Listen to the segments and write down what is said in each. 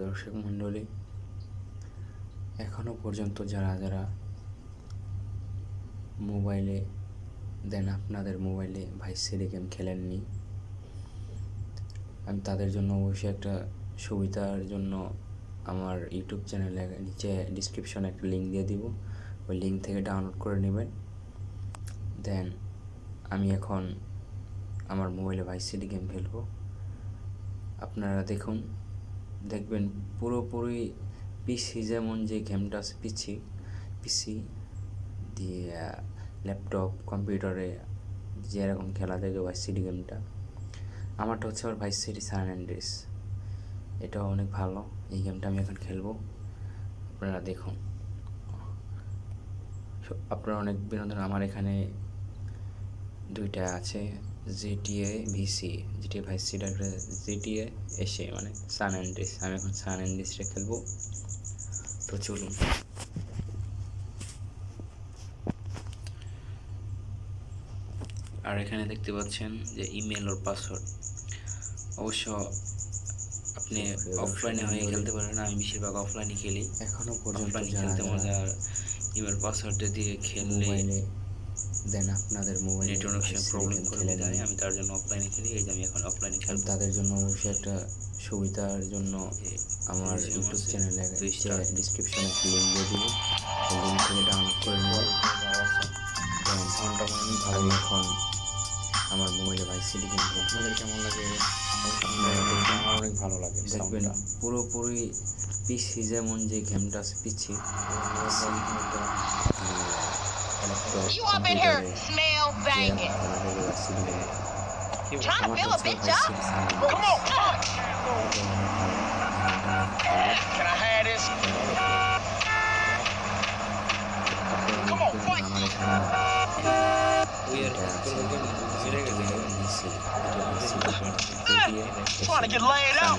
দর্শক মণ্ডলী এখনও পর্যন্ত যারা যারা মোবাইলে, দেন আপনাদের মোবাইলে ভাইস সিডি গেম খেলেননি, আমি তাদের জন্য অবশ্যই একটা সুবিধার জন্য আমার ইউটিউব চ্যানেলে নিচে ডিসক্রিপশনে একটা লিঙ্ক দিয়ে দিব। ওই লিঙ্ক থেকে ডাউনলোড করে নেবেন। দেন আমি এখন আমার মোবাইলে ভাইস সিডি গেম খেলব। আপনারা দেখুন। দেখবেন পুরোপুরি পিসি যেমন যে গেমটা আছে পিসি পিসি দিয়ে ল্যাপটপ কম্পিউটারে যেরকম খেলা যায় ভাইস সিডি গেমটা আমারটা হচ্ছে আবার ভাইস সিডি সান অ্যান্ড্রিস এটাও অনেক ভালো। এই গেমটা আমি এখন খেলব। আপনারা দেখুন। আপনারা অনেক বিনোদন। আমার এখানে দুইটা আছে। GTA VC GTA Vice City আর জিটিএ এসে মানে সান অ্যান্ড্রিস আমি এখন সান অ্যান্ড্রিসটা খেলব। তো চলুন। আর এখানে দেখতে পাচ্ছেন যে ইমেল ওর পাসওয়ার্ড অবশ্য আপনি অফলাইনে হয়ে খেলতে পারেন আমি বেশিরভাগ অফলাইনে খেলি। এখনও পর্যন্ত অফলাইনে খেলতে মজা আর ইমেল পাসওয়ার্ডটা দিয়ে খেললে দেন আপনাদের মোবাইলে নেটওয়ার্ক প্রবলেম করে দেয় আমি তার জন্য অফলাইনে খেলি এই যে আমি এখন অফলাইনে খেলব। তাদের জন্য অবশ্যই একটা সুবিধার জন্য আমার ইউটিউব চ্যানেলে। ডিসক্রিপশনে একটা লিঙ্ক দিয়ে দিব। লিঙ্ক থেকে ডাউনলোড করে অনেক ভালো এখন। আমার মোবাইলে ভাই সিডি গেম আপনাদের কেমন লাগে? আমার অনেক ভালো লাগে দেখবেন পুরোপুরি পিসি যেমন যে গেমটা আছে PC You up in here, smell banging. Trying to fill a bitch up? Come on. Can I have this? Come on, fight. Trying to get laid out.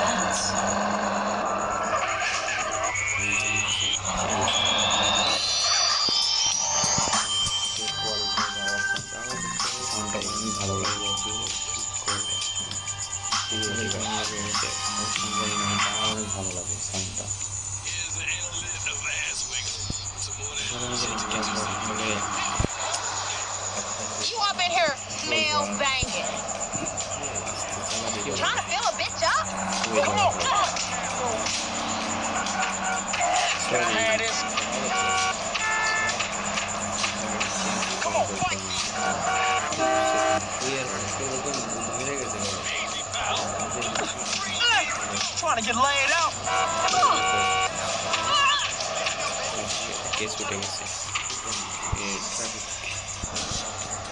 Male banging. Trying to fill a bitch up. Come on, come on. Can I have this? Come on, fight. Trying to get laid out.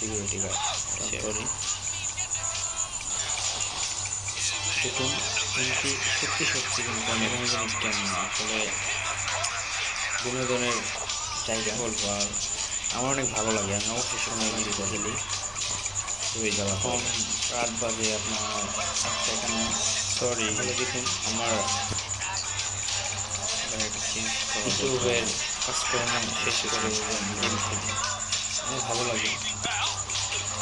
Security guard sorry দেখুন কিন্তু সত্যি সত্যি কিন্তু আমি এরকম জিনিস কেমন আসলে বিনোদনের জায়গা বলব আর আমার অনেক ভালো লাগে আমি অবশ্যই সময় দিতে খেলি হয়ে যাওয়া কম রাত বাজে আপনার আটটা এখানে। সরি দেখুন আমার ইউটিউবের কাজকর্ম শেষ করে গেম খেলি। আমার ভালো লাগে।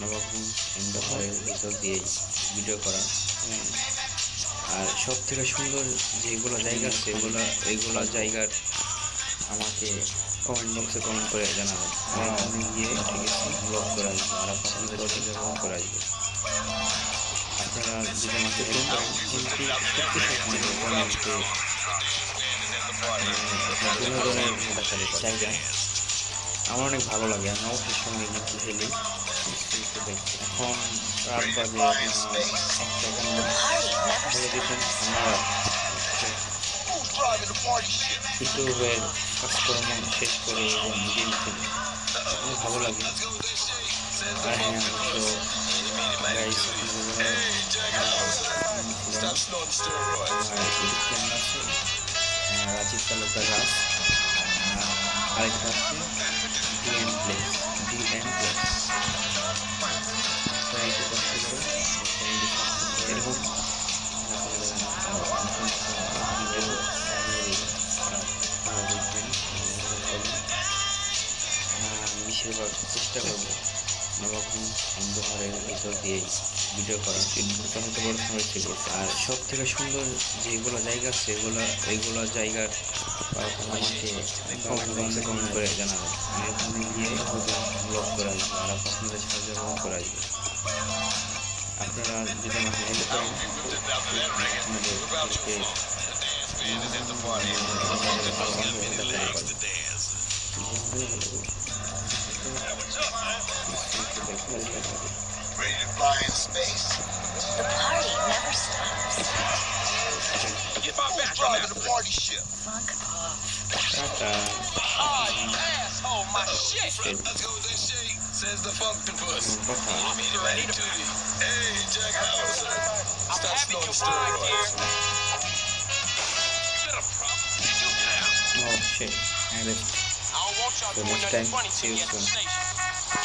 নবাবগঞ্জ এন্ডোহারের ভিতর দিয়ে ভিডিও করা। আর সব থেকে সুন্দর যেগুলো জায়গা আছে এগুলো এইগুলো জায়গার আমাকে কমেন্ট বক্সে কমেন্ট করে জানাবেন। আমি গিয়ে ব্লগ করে আসব আর আপনাদের ব্লগ করে আসব। আপনারা যদি আমাকে হেল্প করেন কিন্তু সত্যি সত্যি বিনোদনের জায়গা। আমার অনেক ভালো লাগে আমি অবশ্যই সঙ্গে কিন্তু খেলি। এখন রাত বাজে খেলি অনেক ভালো লাগে আর হ্যাঁ অবশ্য রাজীব তালুকদার রাজ আরেকটা আছে ডিএম প্লেস ডিএম প্লেস বেশিরভাগ চেষ্টা করব। নবাবগঞ্জ অন্ধকারের ভিতর দিয়ে ভিডিও করা মোটামুটি বড় সময় ছিল। আর সব থেকে সুন্দর যেগুলো জায়গা আছে এগুলো এইগুলো জায়গার আমাকে কমেন্ট কমেন্ট করে জানাবেন আমি ওখানে গিয়ে ব্লগ করে আসব আর আপনাদের সাথে ব্লগ করে আসব। আপনারা যদি আমাকে হেল্প করেন আপনাদেরকে Ready to fly in space? The party never stops. Get my back driving the party ship. Fuck off. Ah, you asshole, my shit. Let's go with shit, says the functopus. I'm either ready to you. Hey, Jack Howard. I'm you here. You got a problem? Did you get out? Oh, shit. That is the next time. See you soon.